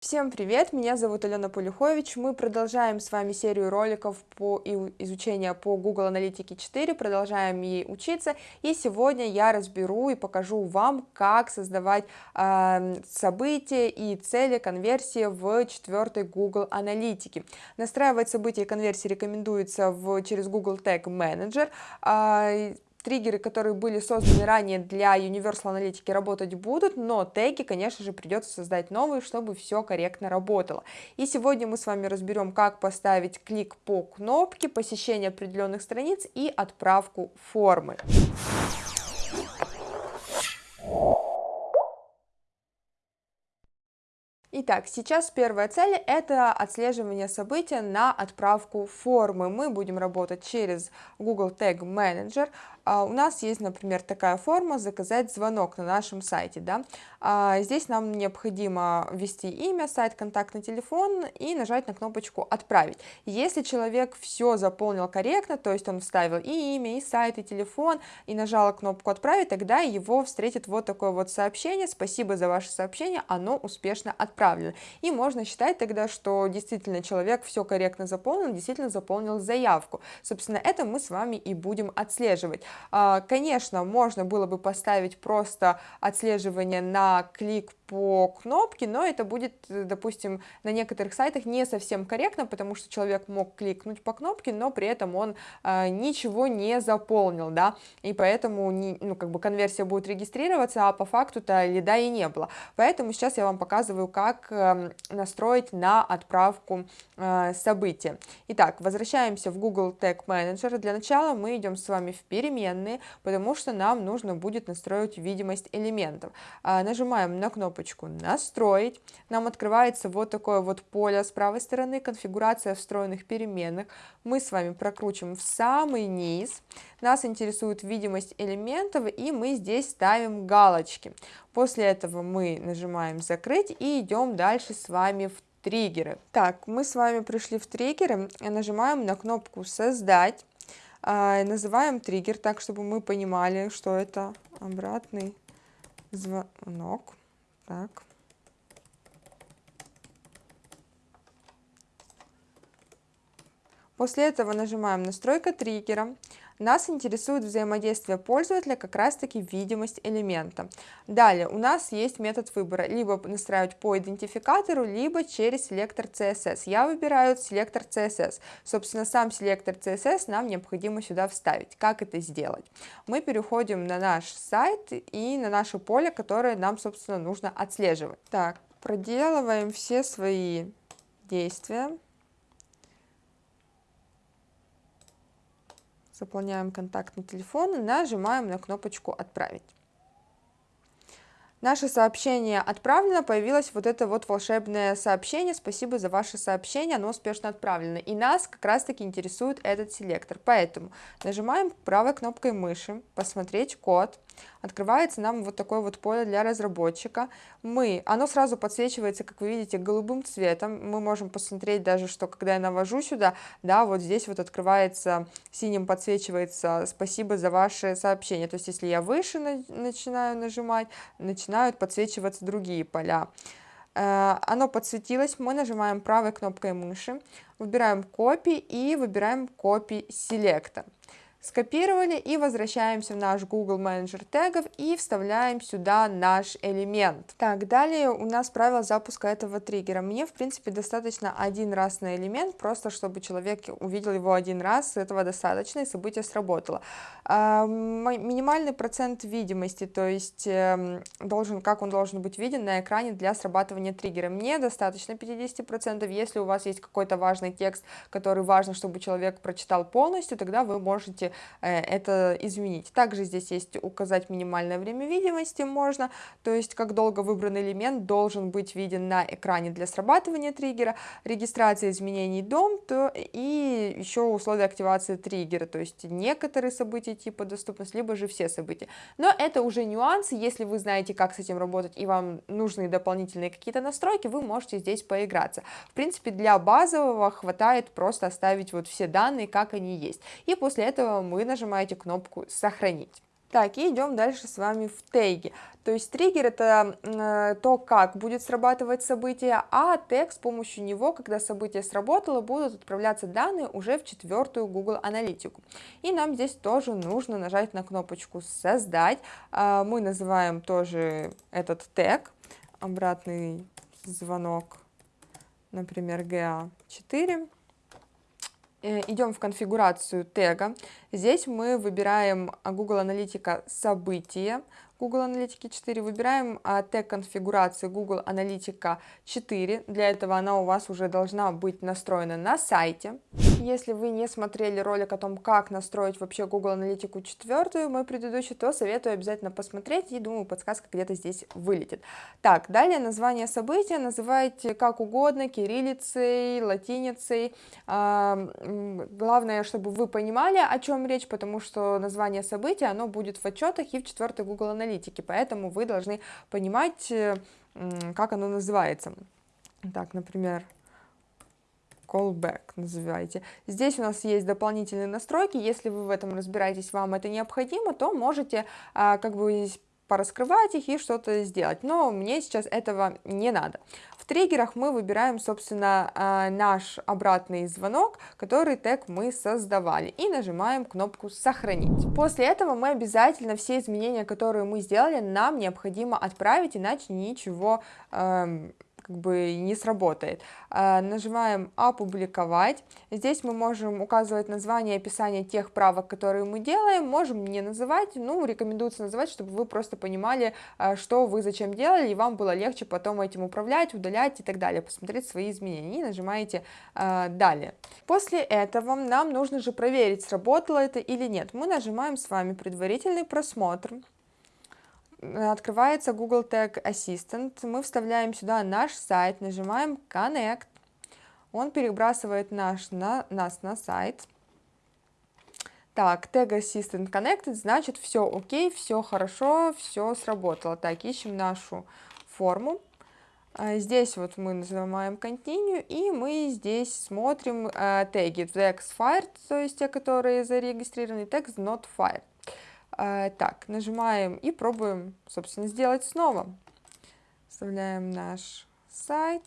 Всем привет, меня зовут Алена Полюхович, мы продолжаем с вами серию роликов по изучению по Google Аналитике 4, продолжаем ей учиться, и сегодня я разберу и покажу вам, как создавать э, события и цели конверсии в четвертой Google Аналитике. Настраивать события и конверсии рекомендуется в, через Google Tag Manager, э, триггеры, которые были созданы ранее для Universal аналитики работать будут, но теги, конечно же, придется создать новые, чтобы все корректно работало. И сегодня мы с вами разберем, как поставить клик по кнопке, посещение определенных страниц и отправку формы. Итак, сейчас первая цель – это отслеживание события на отправку формы. Мы будем работать через Google Tag Manager. А, у нас есть, например, такая форма «Заказать звонок» на нашем сайте. Да? А, здесь нам необходимо ввести имя, сайт, контактный телефон и нажать на кнопочку «Отправить». Если человек все заполнил корректно, то есть он вставил и имя, и сайт, и телефон, и нажал кнопку «Отправить», тогда его встретит вот такое вот сообщение «Спасибо за ваше сообщение, оно успешно отправлено». И можно считать тогда, что действительно человек все корректно заполнил, действительно заполнил заявку. Собственно, это мы с вами и будем отслеживать. А, конечно, можно было бы поставить просто отслеживание на клик по кнопке, но это будет, допустим, на некоторых сайтах не совсем корректно, потому что человек мог кликнуть по кнопке, но при этом он э, ничего не заполнил, да, и поэтому, не, ну, как бы конверсия будет регистрироваться, а по факту-то лида и не было. Поэтому сейчас я вам показываю, как э, настроить на отправку э, события. Итак, возвращаемся в Google Tag Manager. Для начала мы идем с вами в переменные, потому что нам нужно будет настроить видимость элементов. Э, нажимаем на кнопочку «Настроить». Нам открывается вот такое вот поле с правой стороны, конфигурация встроенных переменных. Мы с вами прокручиваем в самый низ. Нас интересует видимость элементов, и мы здесь ставим галочки. После этого мы нажимаем «Закрыть» и идем дальше с вами в триггеры. Так, мы с вами пришли в триггеры, нажимаем на кнопку «Создать», а, называем триггер так, чтобы мы понимали, что это обратный звонок. Так. После этого нажимаем «Настройка триггера». Нас интересует взаимодействие пользователя, как раз таки видимость элемента. Далее у нас есть метод выбора, либо настраивать по идентификатору, либо через селектор CSS. Я выбираю селектор CSS. Собственно, сам селектор CSS нам необходимо сюда вставить. Как это сделать? Мы переходим на наш сайт и на наше поле, которое нам, собственно, нужно отслеживать. Так, проделываем все свои действия. Заполняем контактный телефон и нажимаем на кнопочку «Отправить». Наше сообщение отправлено, появилось вот это вот волшебное сообщение, спасибо за ваше сообщение, оно успешно отправлено. И нас как раз таки интересует этот селектор, поэтому нажимаем правой кнопкой мыши, посмотреть код, открывается нам вот такое вот поле для разработчика. Мы, оно сразу подсвечивается, как вы видите, голубым цветом. Мы можем посмотреть даже, что когда я навожу сюда, да, вот здесь вот открывается, синим подсвечивается «Спасибо за ваше сообщение». То есть, если я выше на, начинаю нажимать, начинают подсвечиваться другие поля. Э, оно подсветилось, мы нажимаем правой кнопкой мыши, выбираем копии и выбираем копии селекта скопировали и возвращаемся в наш Google Manager тегов и вставляем сюда наш элемент. Так, далее у нас правило запуска этого триггера. Мне, в принципе, достаточно один раз на элемент, просто чтобы человек увидел его один раз, этого достаточно, и событие сработало. А, минимальный процент видимости, то есть эм, должен, как он должен быть виден на экране для срабатывания триггера. Мне достаточно 50%, если у вас есть какой-то важный текст, который важно, чтобы человек прочитал полностью, тогда вы можете Э, это изменить. Также здесь есть указать минимальное время видимости можно, то есть как долго выбранный элемент должен быть виден на экране для срабатывания триггера, регистрация изменений дом то, и еще условия активации триггера, то есть некоторые события типа доступность, либо же все события. Но это уже нюансы, если вы знаете, как с этим работать и вам нужны дополнительные какие-то настройки, вы можете здесь поиграться. В принципе, для базового хватает просто оставить вот все данные, как они есть. И после этого вы нажимаете кнопку «Сохранить». Так, и идем дальше с вами в теги. То есть триггер это э, то, как будет срабатывать событие, а тег с помощью него, когда событие сработало, будут отправляться данные уже в четвертую Google Аналитику. И нам здесь тоже нужно нажать на кнопочку «Создать». Э, мы называем тоже этот тег, обратный звонок, например, GA4 э, идем в конфигурацию тега. Здесь мы выбираем Google Аналитика события, Google Аналитики 4, выбираем а, тег конфигурации Google Аналитика 4, для этого она у вас уже должна быть настроена на сайте. Если вы не смотрели ролик о том, как настроить вообще Google Аналитику 4, мой предыдущий, то советую обязательно посмотреть, и думаю, подсказка где-то здесь вылетит. Так, далее название события называйте как угодно, кириллицей, латиницей, а, главное, чтобы вы понимали, о чем речь, потому что название события, оно будет в отчетах и в 4 Google Аналитике поэтому вы должны понимать, э, как оно называется. Так, например, callback называйте. Здесь у нас есть дополнительные настройки, если вы в этом разбираетесь, вам это необходимо, то можете а, как бы пораскрывать их и что-то сделать, но мне сейчас этого не надо триггерах мы выбираем, собственно, а, наш обратный звонок, который тег мы создавали, и нажимаем кнопку «Сохранить». После этого мы обязательно все изменения, которые мы сделали, нам необходимо отправить, иначе ничего эм, как бы не сработает. А, нажимаем «Опубликовать». Здесь мы можем указывать название и описание тех правок, которые мы делаем, можем не называть, ну, рекомендуется называть, чтобы вы просто понимали, а, что вы зачем делали, и вам было легче потом этим управлять, удалять и так далее, посмотреть свои изменения, и нажимаете а, «Далее». После этого нам нужно же проверить, сработало это или нет. Мы нажимаем с вами предварительный просмотр открывается Google Tag Assistant, мы вставляем сюда наш сайт, нажимаем Connect, он перебрасывает наш, на, нас на сайт. Так, Tag Assistant Connected, значит все окей, все хорошо, все сработало. Так, ищем нашу форму. А, здесь вот мы нажимаем Continue, и мы здесь смотрим э, теги Text Fired, то есть те, которые зарегистрированы, Text Not Fired. А, так, нажимаем и пробуем, собственно, сделать снова. Вставляем наш сайт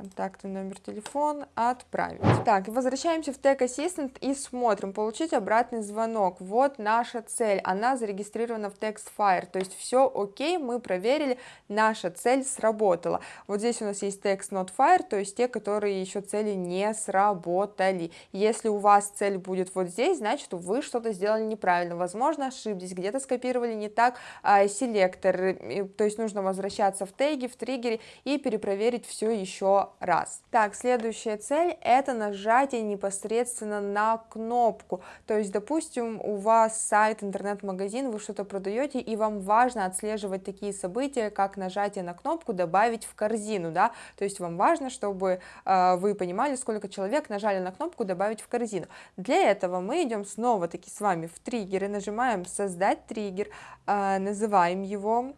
контактный номер телефона, отправить. Так, возвращаемся в Tag Assistant и смотрим, получить обратный звонок. Вот наша цель, она зарегистрирована в TextFire, то есть все окей, мы проверили, наша цель сработала. Вот здесь у нас есть Text Not Fire, то есть те, которые еще цели не сработали. Если у вас цель будет вот здесь, значит вы что-то сделали неправильно, возможно ошиблись, где-то скопировали не так а, селектор, то есть нужно возвращаться в теги, в триггере и перепроверить все еще раз. Так, следующая цель это нажатие непосредственно на кнопку. То есть, допустим, у вас сайт, интернет-магазин, вы что-то продаете, и вам важно отслеживать такие события, как нажатие на кнопку «Добавить в корзину», да, то есть вам важно, чтобы э, вы понимали, сколько человек нажали на кнопку «Добавить в корзину». Для этого мы идем снова-таки с вами в триггеры, нажимаем «Создать триггер», э, называем его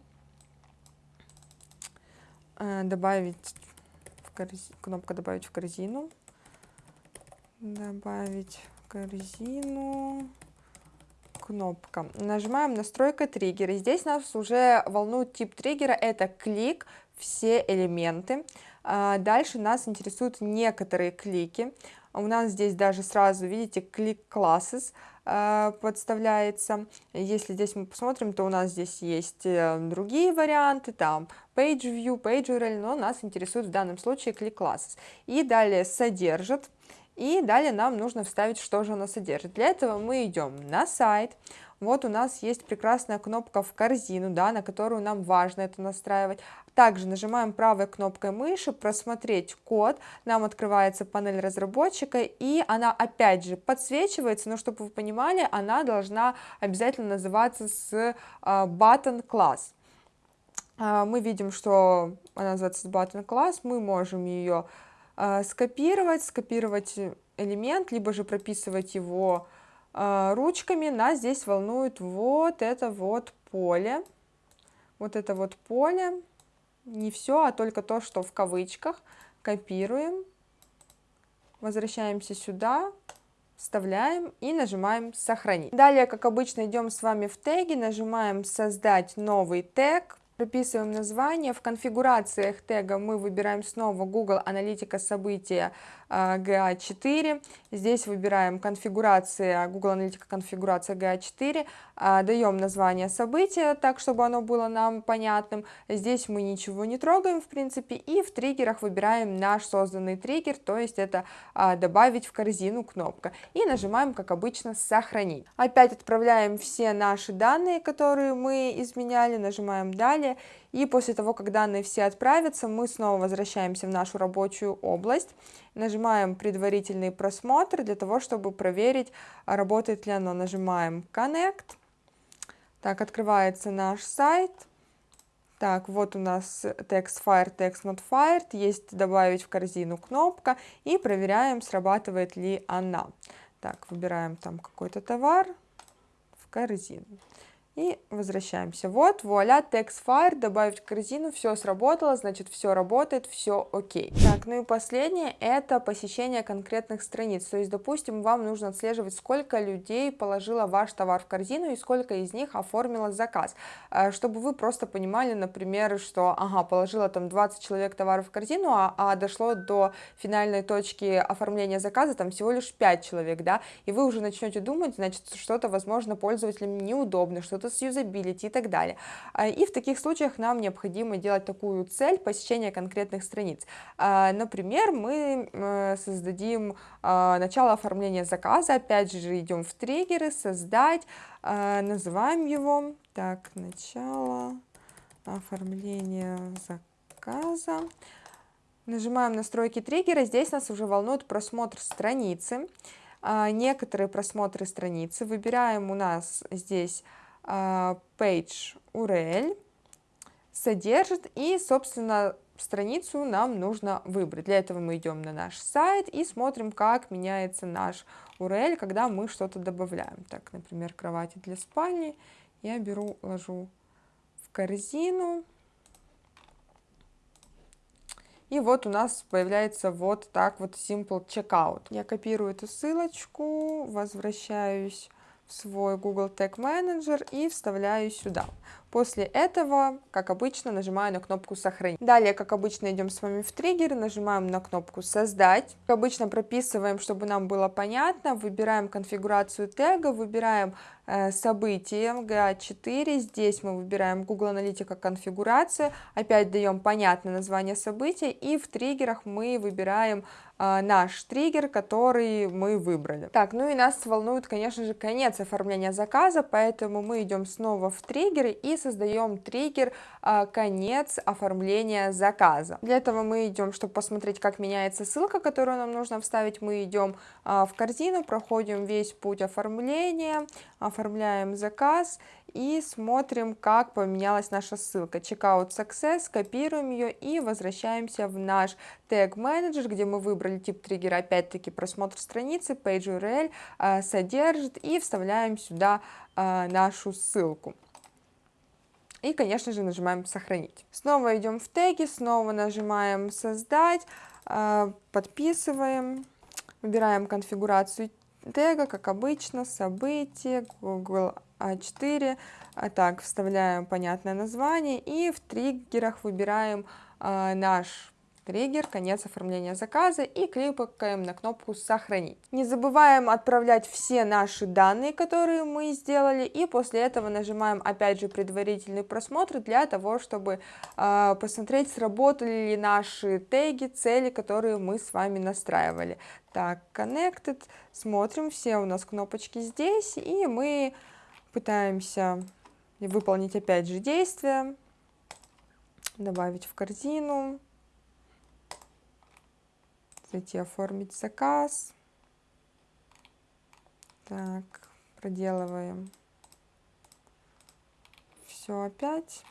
э, добавить корз... кнопка добавить в корзину, добавить в корзину, кнопка. Нажимаем настройка триггера. Здесь нас уже волнует тип триггера, это клик, все элементы. А, дальше нас интересуют некоторые клики. У нас здесь даже сразу, видите, клик classes подставляется. Если здесь мы посмотрим, то у нас здесь есть э, другие варианты, там page view, page URL, но нас интересует в данном случае click classes. И далее содержит. И далее нам нужно вставить, что же оно содержит. Для этого мы идем на сайт, вот у нас есть прекрасная кнопка в корзину, да, на которую нам важно это настраивать. Также нажимаем правой кнопкой мыши «Просмотреть код», нам открывается панель разработчика, и она опять же подсвечивается, но чтобы вы понимали, она должна обязательно называться с uh, button. Uh, мы видим, что она называется button class, мы можем ее uh, скопировать, скопировать элемент, либо же прописывать его а, ручками нас здесь волнует вот это вот поле. Вот это вот поле. Не все, а только то, что в кавычках. Копируем. Возвращаемся сюда. вставляем и нажимаем сохранить. Далее, как обычно, идем с вами в теги, нажимаем создать новый тег, прописываем название. В конфигурациях тега мы выбираем снова Google Аналитика события GA4. А Здесь выбираем конфигурация, Google Аналитика конфигурация GA4, а, даем название события, так, чтобы оно было нам понятным. Здесь мы ничего не трогаем, в принципе, и в триггерах выбираем наш созданный триггер, то есть это а, добавить в корзину кнопка. И нажимаем, как обычно, сохранить. Опять отправляем все наши данные, которые мы изменяли, нажимаем далее. И после того, как данные все отправятся, мы снова возвращаемся в нашу рабочую область, нажимаем предварительный просмотр для того, чтобы проверить, работает ли оно. Нажимаем Connect. Так, открывается наш сайт. Так, вот у нас text fire, text not fired, есть добавить в корзину кнопка и проверяем, срабатывает ли она. Так, выбираем там какой-то товар в корзину и возвращаемся. Вот, вуаля, text fire, добавить в корзину, все сработало, значит, все работает, все окей. Так, ну и последнее, это посещение конкретных страниц. То есть, допустим, вам нужно отслеживать, сколько людей положило ваш товар в корзину и сколько из них оформило заказ. Э, чтобы вы просто понимали, например, что, ага, положила там 20 человек товаров в корзину, а, а дошло до финальной точки оформления заказа там всего лишь 5 человек, да, и вы уже начнете думать, значит, что-то, возможно, пользователям неудобно, что что-то с юзабилити и так далее. А, и в таких случаях нам необходимо делать такую цель посещения конкретных страниц. А, например, мы э, создадим а, начало оформления заказа, опять же идем в триггеры, создать, называем его, так, начало оформления заказа. Нажимаем настройки триггера, здесь нас уже волнует просмотр страницы, некоторые просмотры страницы. Выбираем у нас здесь page URL содержит и, собственно, страницу нам нужно выбрать. Для этого мы идем на наш сайт и смотрим, как меняется наш URL, когда мы что-то добавляем. Так, например, кровати для спальни. Я беру, ложу в корзину. И вот у нас появляется вот так вот Simple Checkout. Я копирую эту ссылочку, возвращаюсь свой Google Tag Manager и вставляю сюда. После этого, как обычно, нажимаю на кнопку «Сохранить». Далее, как обычно, идем с вами в триггер, нажимаем на кнопку «Создать». Как обычно, прописываем, чтобы нам было понятно, выбираем конфигурацию тега, выбираем э, событие GA4, здесь мы выбираем Google Аналитика конфигурация, опять даем понятное название события, и в триггерах мы выбираем э, наш триггер, который мы выбрали. Так, ну и нас волнует, конечно же, конец оформления заказа, поэтому мы идем снова в триггеры и создаем триггер а, «Конец оформления заказа». Для этого мы идем, чтобы посмотреть, как меняется ссылка, которую нам нужно вставить, мы идем в корзину, проходим весь путь оформления, оформляем заказ и смотрим, как поменялась наша ссылка. Checkout Success, копируем ее и возвращаемся в наш Tag Manager, где мы выбрали тип триггера, опять-таки просмотр страницы, Page URL, а, содержит и вставляем сюда нашу ссылку. И, конечно же, нажимаем «Сохранить». Снова идем в теги, снова нажимаем «Создать», а, подписываем, выбираем конфигурацию тега, как обычно, событие, Google A4, а так, вставляем понятное название и в триггерах выбираем а, наш триггер, конец оформления заказа и кликаем на кнопку «Сохранить». Не забываем отправлять все наши данные, которые мы сделали, и после этого нажимаем опять же предварительный просмотр для того, чтобы э, посмотреть, сработали ли наши теги, цели, которые мы с вами настраивали. Так, Connected, смотрим, все у нас кнопочки здесь, и мы пытаемся выполнить опять же действия, добавить в корзину зайти оформить заказ. Так, проделываем все опять.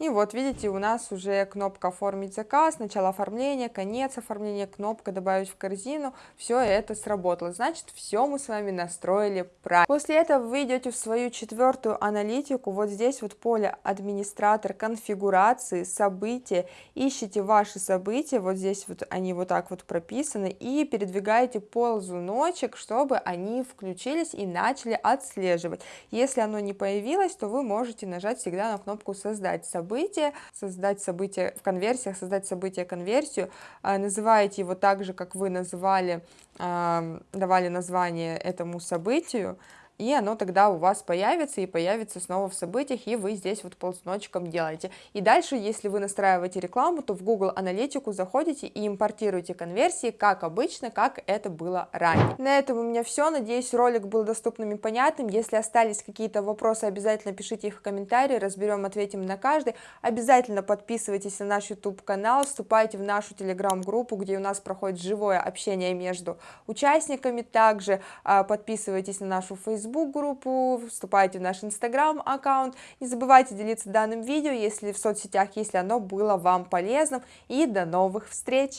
И вот видите, у нас уже кнопка оформить заказ, начало оформления, конец оформления, кнопка добавить в корзину, все это сработало. Значит, все мы с вами настроили правильно. После этого вы идете в свою четвертую аналитику, вот здесь вот поле администратор конфигурации, события, ищите ваши события, вот здесь вот они вот так вот прописаны, и передвигаете ползуночек, чтобы они включились и начали отслеживать. Если оно не появилось, то вы можете нажать всегда на кнопку создать событие событие, создать событие в конверсиях, создать событие конверсию, а, называете его так же, как вы называли, давали название этому событию, и оно тогда у вас появится и появится снова в событиях, и вы здесь вот ползуночком делаете. И дальше, если вы настраиваете рекламу, то в Google Аналитику заходите и импортируете конверсии, как обычно, как это было ранее. На этом у меня все, надеюсь, ролик был доступным и понятным. Если остались какие-то вопросы, обязательно пишите их в комментарии, разберем, ответим на каждый. Обязательно подписывайтесь на наш YouTube канал, вступайте в нашу телеграм-группу, где у нас проходит живое общение между участниками, также а, подписывайтесь на нашу Facebook Facebook группу, вступайте в наш Instagram аккаунт. Не забывайте делиться данным видео, если в соцсетях, если оно было вам полезным. И до новых встреч!